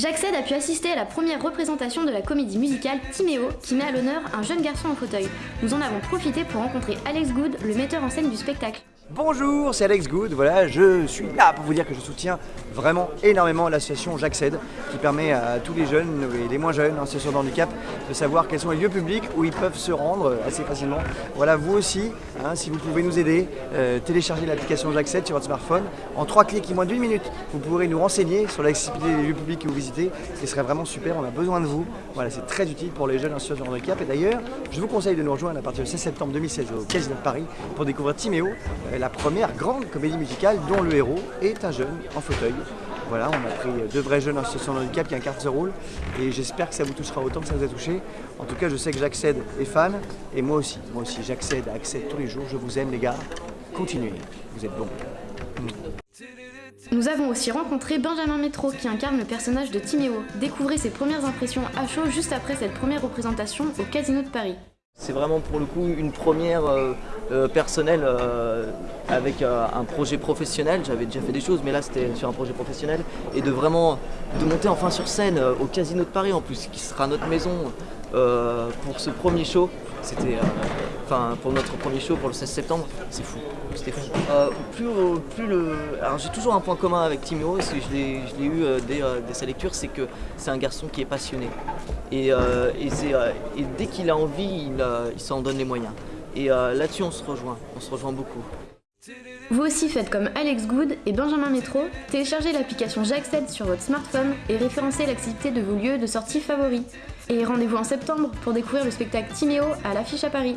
J'accède à pu assister à la première représentation de la comédie musicale Timéo qui met à l'honneur un jeune garçon en fauteuil. Nous en avons profité pour rencontrer Alex Good, le metteur en scène du spectacle. Bonjour, c'est Alex Good. Voilà, je suis là pour vous dire que je soutiens vraiment énormément l'association J'accède, qui permet à tous les jeunes et les moins jeunes en situation de handicap de savoir quels sont les lieux publics où ils peuvent se rendre assez facilement. Voilà, vous aussi, hein, si vous pouvez nous aider, euh, téléchargez l'application J'accède sur votre smartphone. En trois clics et moins d'une minute, vous pourrez nous renseigner sur l'accessibilité des lieux publics que vous visitez. Ce serait vraiment super, on a besoin de vous. Voilà, c'est très utile pour les jeunes en situation de handicap. Et d'ailleurs, je vous conseille de nous rejoindre à partir du 16 septembre 2016 au Casino de Paris pour découvrir Timéo, euh, la première grande comédie musicale dont le héros est un jeune en fauteuil. Voilà, on a pris deux vrais jeunes en situation de handicap qui incarnent ce rôle et j'espère que ça vous touchera autant que ça vous a touché. En tout cas, je sais que j'accède est fan et moi aussi, moi aussi, j'accède accède tous les jours. Je vous aime les gars, continuez, vous êtes bons. Nous avons aussi rencontré Benjamin Métro qui incarne le personnage de Timéo. Découvrez ses premières impressions à chaud juste après cette première représentation au Casino de Paris. C'est vraiment pour le coup une première euh, euh, personnelle euh, avec un projet professionnel. J'avais déjà fait des choses, mais là c'était sur un projet professionnel. Et de vraiment de monter enfin sur scène au Casino de Paris en plus, qui sera notre maison pour ce premier show. C'était enfin pour notre premier show pour le 16 septembre, c'est fou, c'était fou. plus, plus le, alors j'ai toujours un point commun avec Timio, et je l'ai eu dès, sa lecture, c'est que c'est un garçon qui est passionné. Et, et dès qu'il a envie, il, il s'en donne les moyens. Et euh, là-dessus, on se rejoint, on se rejoint beaucoup. Vous aussi faites comme Alex Good et Benjamin Métro, téléchargez l'application J'accède sur votre smartphone et référencez l'activité de vos lieux de sortie favoris. Et rendez-vous en septembre pour découvrir le spectacle Timéo à l'affiche à Paris.